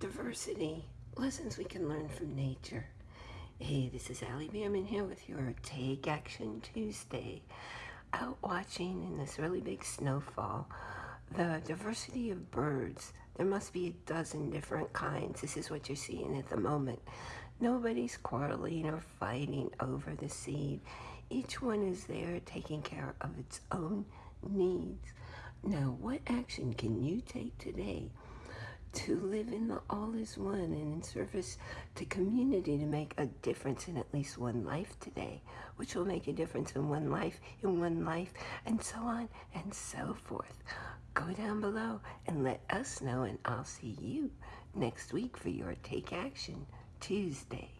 diversity, lessons we can learn from nature. Hey, this is Allie Bierman here with your Take Action Tuesday. Out watching in this really big snowfall, the diversity of birds. There must be a dozen different kinds. This is what you're seeing at the moment. Nobody's quarreling or fighting over the seed. Each one is there taking care of its own needs. Now, what action can you take today to live in the all is one and in service to community to make a difference in at least one life today, which will make a difference in one life, in one life, and so on and so forth. Go down below and let us know, and I'll see you next week for your Take Action Tuesday.